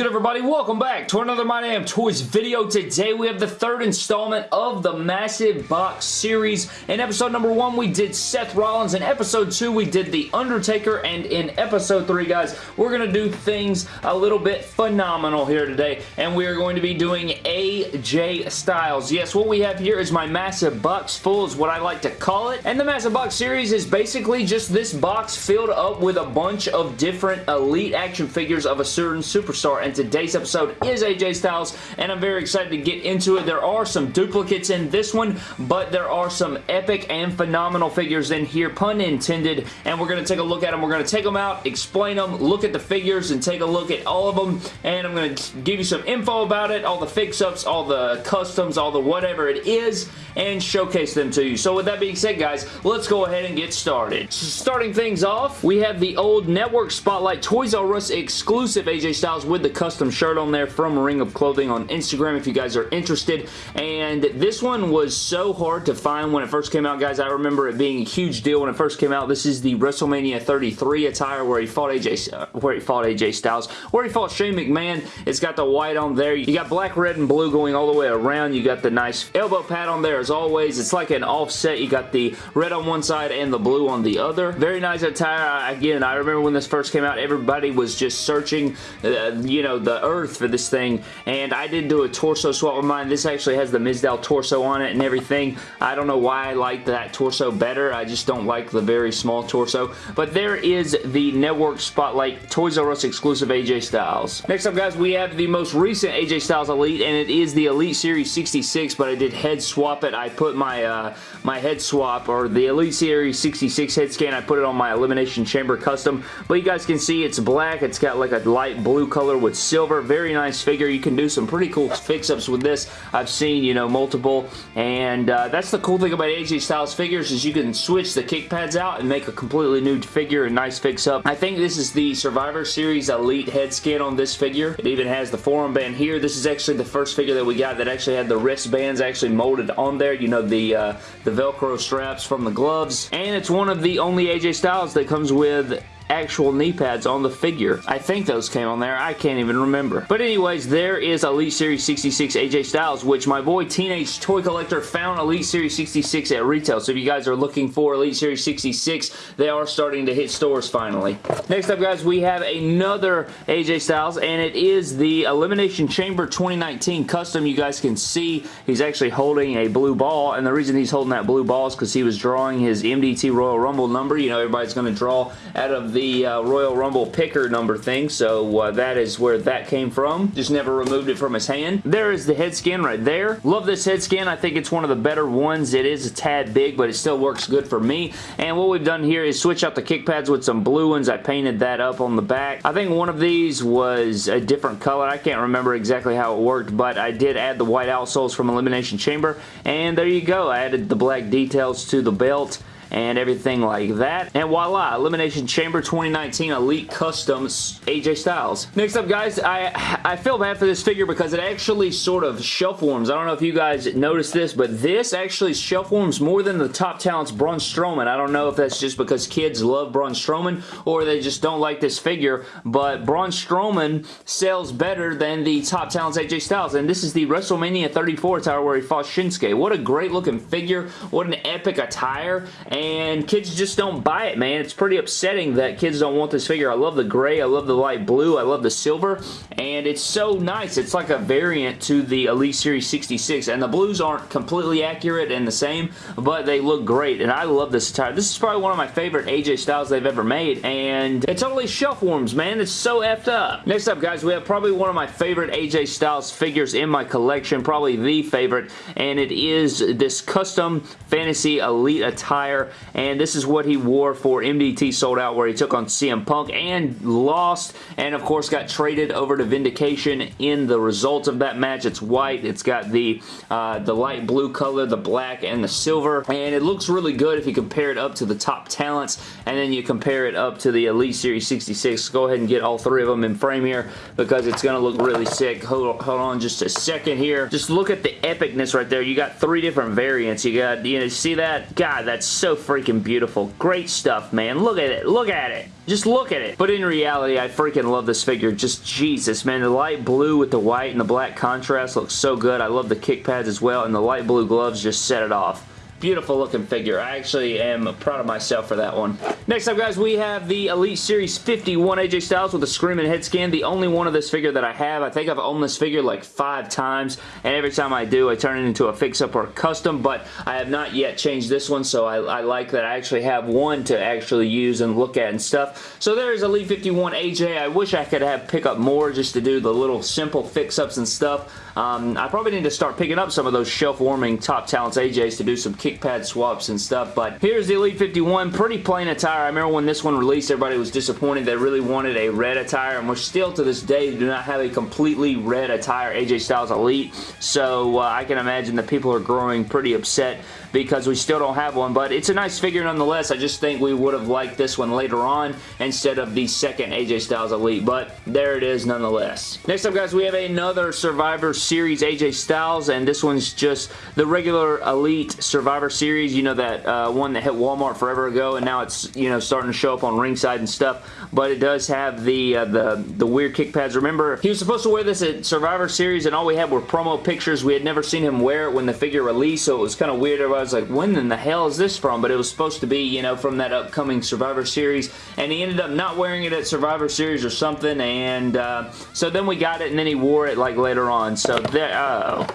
good everybody? Welcome back to another My Damn Toys video. Today we have the third installment of the Massive Box series. In episode number one we did Seth Rollins. In episode two we did The Undertaker. And in episode three guys we're going to do things a little bit phenomenal here today. And we are going to be doing AJ Styles. Yes, what we have here is my Massive Box full is what I like to call it. And the Massive Box series is basically just this box filled up with a bunch of different elite action figures of a certain superstar and today's episode is AJ Styles and I'm very excited to get into it. There are some duplicates in this one but there are some epic and phenomenal figures in here, pun intended, and we're going to take a look at them. We're going to take them out, explain them, look at the figures and take a look at all of them and I'm going to give you some info about it, all the fix-ups, all the customs, all the whatever it is and showcase them to you. So with that being said guys, let's go ahead and get started. So starting things off, we have the old Network Spotlight Toys R Us exclusive AJ Styles with the custom shirt on there from Ring of Clothing on Instagram if you guys are interested. And this one was so hard to find when it first came out, guys. I remember it being a huge deal when it first came out. This is the WrestleMania 33 attire where he fought AJ, uh, where he fought AJ Styles, where he fought Shane McMahon. It's got the white on there. You got black, red, and blue going all the way around. You got the nice elbow pad on there as always. It's like an offset. You got the red on one side and the blue on the other. Very nice attire. Again, I remember when this first came out, everybody was just searching, uh, you know, the earth for this thing, and I did do a torso swap with mine. This actually has the Mizdow torso on it and everything. I don't know why I like that torso better. I just don't like the very small torso, but there is the Network Spotlight Toys R Us exclusive AJ Styles. Next up, guys, we have the most recent AJ Styles Elite, and it is the Elite Series 66, but I did head swap it. I put my, uh, my head swap, or the Elite Series 66 head scan, I put it on my Elimination Chamber Custom, but you guys can see it's black. It's got like a light blue color with silver. Very nice figure. You can do some pretty cool fix-ups with this. I've seen, you know, multiple. And uh, that's the cool thing about AJ Styles figures is you can switch the kick pads out and make a completely new figure and nice fix-up. I think this is the Survivor Series Elite head scan on this figure. It even has the forearm band here. This is actually the first figure that we got that actually had the wristbands actually molded on there. You know, the, uh, the Velcro straps from the gloves. And it's one of the only AJ Styles that comes with actual knee pads on the figure. I think those came on there. I can't even remember. But anyways, there is Elite Series 66 AJ Styles, which my boy Teenage Toy Collector found Elite Series 66 at retail. So if you guys are looking for Elite Series 66, they are starting to hit stores finally. Next up, guys, we have another AJ Styles, and it is the Elimination Chamber 2019 Custom. You guys can see he's actually holding a blue ball, and the reason he's holding that blue ball is because he was drawing his MDT Royal Rumble number. You know, everybody's going to draw out of the the uh, Royal Rumble picker number thing, so uh, that is where that came from. Just never removed it from his hand. There is the head scan right there. Love this head scan. I think it's one of the better ones. It is a tad big, but it still works good for me. And what we've done here is switch out the kick pads with some blue ones. I painted that up on the back. I think one of these was a different color. I can't remember exactly how it worked, but I did add the white outsoles from Elimination Chamber. And there you go. I added the black details to the belt and everything like that. And voila, Elimination Chamber 2019 Elite Customs AJ Styles. Next up, guys, I, I feel bad for this figure because it actually sort of shelf warms. I don't know if you guys noticed this, but this actually shelf warms more than the Top Talents Braun Strowman. I don't know if that's just because kids love Braun Strowman or they just don't like this figure, but Braun Strowman sells better than the Top Talents AJ Styles, and this is the WrestleMania 34 tower where he fought Shinsuke. What a great looking figure. What an epic attire, and kids just don't buy it, man. It's pretty upsetting that kids don't want this figure. I love the gray, I love the light blue, I love the silver, and it's so nice. It's like a variant to the Elite Series 66, and the blues aren't completely accurate and the same, but they look great, and I love this attire. This is probably one of my favorite AJ styles they've ever made, and it totally shelf warms, man. It's so effed up. Next up, guys, we have probably one of my favorite AJ Styles figures in my collection, probably the favorite, and it is this custom Fantasy Elite attire and this is what he wore for MDT Sold Out where he took on CM Punk and lost and of course got traded over to Vindication in the results of that match. It's white. It's got the, uh, the light blue color, the black, and the silver and it looks really good if you compare it up to the top talents and then you compare it up to the Elite Series 66. Go ahead and get all three of them in frame here because it's going to look really sick. Hold, hold on just a second here. Just look at the epicness right there. You got three different variants. You got, you know, see that? God, that's so freaking beautiful. Great stuff, man. Look at it. Look at it. Just look at it. But in reality, I freaking love this figure. Just Jesus, man. The light blue with the white and the black contrast looks so good. I love the kick pads as well, and the light blue gloves just set it off. Beautiful looking figure. I actually am proud of myself for that one. Next up, guys, we have the Elite Series 51 AJ Styles with a Screaming head scan. The only one of this figure that I have. I think I've owned this figure like five times, and every time I do, I turn it into a fix-up or a custom, but I have not yet changed this one, so I, I like that I actually have one to actually use and look at and stuff. So there's Elite 51 AJ. I wish I could have pick up more just to do the little simple fix-ups and stuff. Um, I probably need to start picking up some of those shelf-warming Top Talents AJs to do some kick pad swaps and stuff, but here's the Elite 51. Pretty plain attire. I remember when this one released, everybody was disappointed. They really wanted a red attire, and we're still to this day do not have a completely red attire AJ Styles Elite, so uh, I can imagine that people are growing pretty upset because we still don't have one, but it's a nice figure nonetheless. I just think we would have liked this one later on instead of the second AJ Styles Elite, but there it is nonetheless. Next up, guys, we have another Survivor Series AJ Styles, and this one's just the regular Elite Survivor Series, you know, that uh, one that hit Walmart forever ago, and now it's, you know, starting to show up on ringside and stuff, but it does have the, uh, the, the weird kick pads. Remember, he was supposed to wear this at Survivor Series, and all we had were promo pictures. We had never seen him wear it when the figure released, so it was kind of weird. Was like, when in the hell is this from? But it was supposed to be, you know, from that upcoming Survivor Series, and he ended up not wearing it at Survivor Series or something, and uh, so then we got it, and then he wore it, like, later on. So there, uh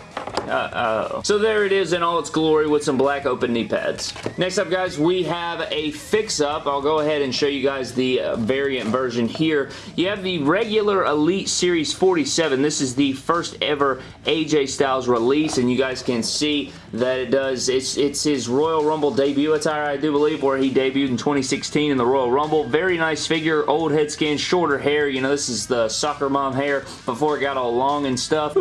uh-oh. So there it is in all its glory with some black open knee pads. Next up, guys, we have a fix-up. I'll go ahead and show you guys the uh, variant version here. You have the regular Elite Series 47. This is the first ever AJ Styles release, and you guys can see that it does. It's, it's his Royal Rumble debut attire, I do believe, where he debuted in 2016 in the Royal Rumble. Very nice figure, old head scan, shorter hair. You know, this is the soccer mom hair before it got all long and stuff.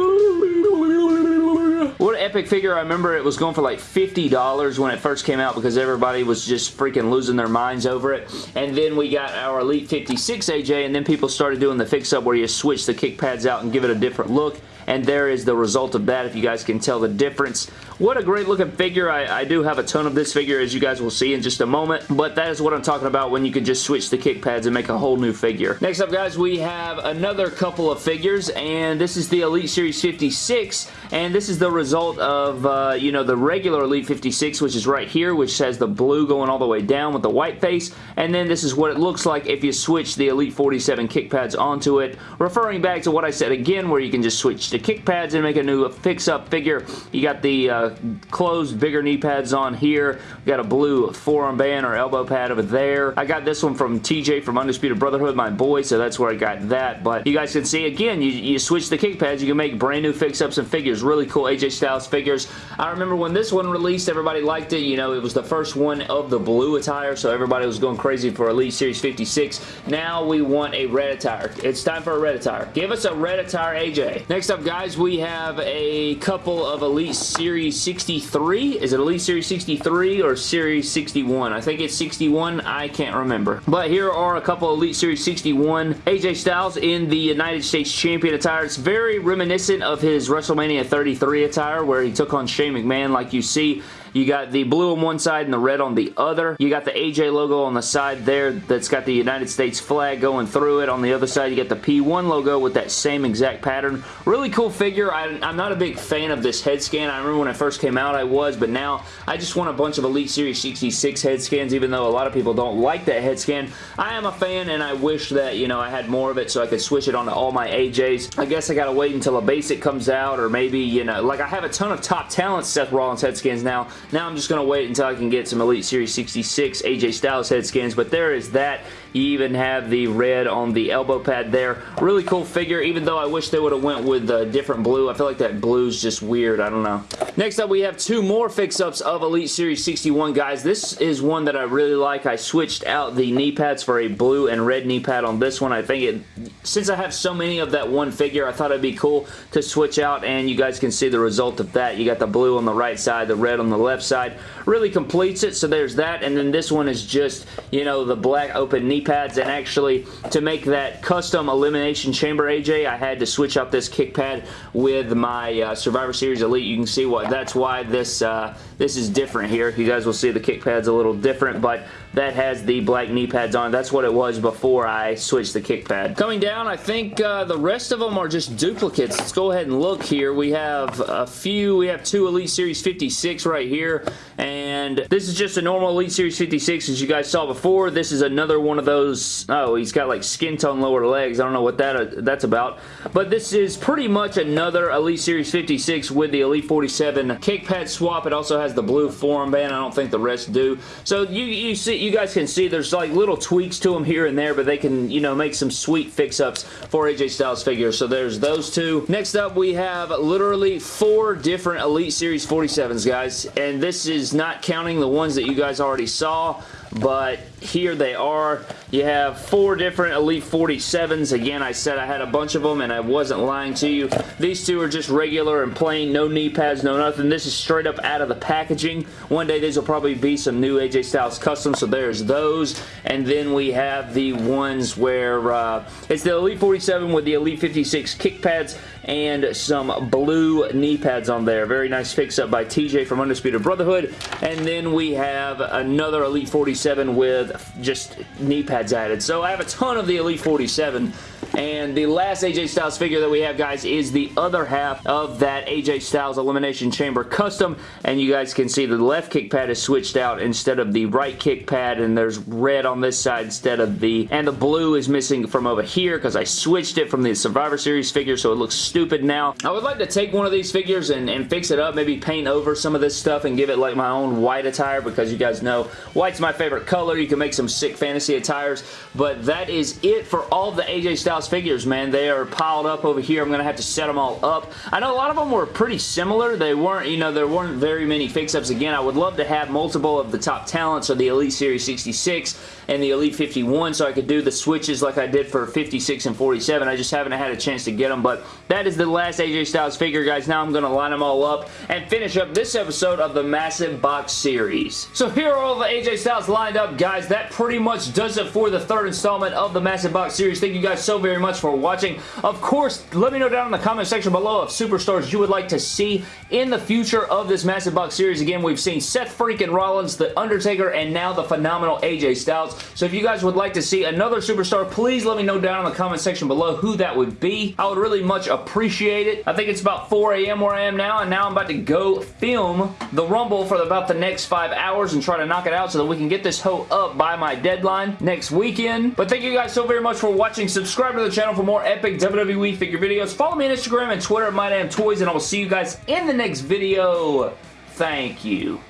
Epic figure. I remember it was going for like $50 when it first came out because everybody was just freaking losing their minds over it. And then we got our Elite 56 AJ and then people started doing the fix-up where you switch the kick pads out and give it a different look and there is the result of that if you guys can tell the difference. What a great looking figure. I, I, do have a ton of this figure as you guys will see in just a moment, but that is what I'm talking about when you can just switch the kick pads and make a whole new figure. Next up guys, we have another couple of figures and this is the Elite Series 56 and this is the result of, uh, you know, the regular Elite 56 which is right here which has the blue going all the way down with the white face and then this is what it looks like if you switch the Elite 47 kick pads onto it. Referring back to what I said again where you can just switch the kick pads and make a new fix-up figure. You got the uh, closed bigger knee pads on here. We got a blue forearm band or elbow pad over there. I got this one from TJ from Undisputed Brotherhood, my boy, so that's where I got that. But you guys can see, again, you, you switch the kick pads, you can make brand new fix-ups and figures. Really cool AJ Styles figures. I remember when this one released, everybody liked it. You know, it was the first one of the blue attire, so everybody was going crazy for Elite Series 56. Now we want a red attire. It's time for a red attire. Give us a red attire AJ. Next up, guys, we have a couple of Elite Series 63. Is it Elite Series 63 or Series 61? I think it's 61. I can't remember. But here are a couple Elite Series 61 AJ Styles in the United States Champion attire. It's very reminiscent of his WrestleMania 33 attire where he took on Shane McMahon like you see you got the blue on one side and the red on the other. You got the AJ logo on the side there that's got the United States flag going through it. On the other side, you get the P1 logo with that same exact pattern. Really cool figure. I, am not a big fan of this head scan. I remember when it first came out, I was, but now I just want a bunch of Elite Series 66 head scans, even though a lot of people don't like that head scan. I am a fan, and I wish that, you know, I had more of it so I could switch it onto all my AJs. I guess I gotta wait until a basic comes out, or maybe, you know, like I have a ton of top talent Seth Rollins head scans now. Now I'm just going to wait until I can get some Elite Series 66 AJ Styles head scans, but there is that. You even have the red on the elbow pad there. Really cool figure, even though I wish they would have went with a different blue. I feel like that blue is just weird. I don't know. Next up, we have two more fix-ups of Elite Series 61, guys. This is one that I really like. I switched out the knee pads for a blue and red knee pad on this one. I think it since I have so many of that one figure, I thought it'd be cool to switch out and you guys can see the result of that. You got the blue on the right side, the red on the left side. Really completes it, so there's that. And then this one is just, you know, the black open knee pads. And actually, to make that custom Elimination Chamber AJ, I had to switch out this kick pad with my uh, Survivor Series Elite. You can see what that's why this uh, this is different here. You guys will see the kick pad's a little different, but that has the black knee pads on. That's what it was before I switched the kick pad. Coming down, I think uh, the rest of them are just duplicates. Let's go ahead and look here. We have a few. We have two Elite Series 56 right here, and this is just a normal Elite Series 56 as you guys saw before. This is another one of those, oh, he's got like skin tone lower legs. I don't know what that uh, that's about, but this is pretty much another Elite Series 56 with the Elite 47 kick pad swap. It also has the blue forearm band. I don't think the rest do. So you, you see, you guys can see there's like little tweaks to them here and there, but they can, you know, make some sweet fix-ups for AJ Styles figures. So there's those two. Next up, we have literally four different Elite Series 47s, guys, and this is not the ones that you guys already saw but here they are. You have four different Elite 47s. Again, I said I had a bunch of them, and I wasn't lying to you. These two are just regular and plain, no knee pads, no nothing. This is straight up out of the packaging. One day these will probably be some new AJ Styles custom, so there's those. And then we have the ones where uh, it's the Elite 47 with the Elite 56 kick pads and some blue knee pads on there. Very nice fix-up by TJ from Undisputed Brotherhood. And then we have another Elite 47 with just knee pads added. So I have a ton of the Elite 47 and the last AJ Styles figure that we have, guys, is the other half of that AJ Styles Elimination Chamber Custom. And you guys can see the left kick pad is switched out instead of the right kick pad. And there's red on this side instead of the... And the blue is missing from over here because I switched it from the Survivor Series figure so it looks stupid now. I would like to take one of these figures and, and fix it up. Maybe paint over some of this stuff and give it like my own white attire because you guys know white's my favorite color. You can make some sick fantasy attires. But that is it for all the AJ Styles figures, man. They are piled up over here. I'm going to have to set them all up. I know a lot of them were pretty similar. They weren't, you know, there weren't very many fix-ups. Again, I would love to have multiple of the top talents of the Elite Series 66 and the Elite 51 so I could do the switches like I did for 56 and 47. I just haven't had a chance to get them, but that is the last AJ Styles figure, guys. Now I'm going to line them all up and finish up this episode of the Massive Box Series. So here are all the AJ Styles lined up, guys. That pretty much does it for the third installment of the Massive Box Series. Thank you guys so very much for watching. Of course, let me know down in the comment section below of superstars you would like to see in the future of this Massive Box Series. Again, we've seen Seth freaking Rollins, The Undertaker, and now the phenomenal AJ Styles. So if you guys would like to see another superstar, please let me know down in the comment section below who that would be. I would really much appreciate it. I think it's about 4 a.m. where I am now, and now I'm about to go film the Rumble for about the next five hours and try to knock it out so that we can get this hoe up by my deadline next weekend. But thank you guys so very much for watching. Subscribe to the channel for more epic WWE figure videos. Follow me on Instagram and Twitter at MyDamnToys, and I will see you guys in the next video. Thank you.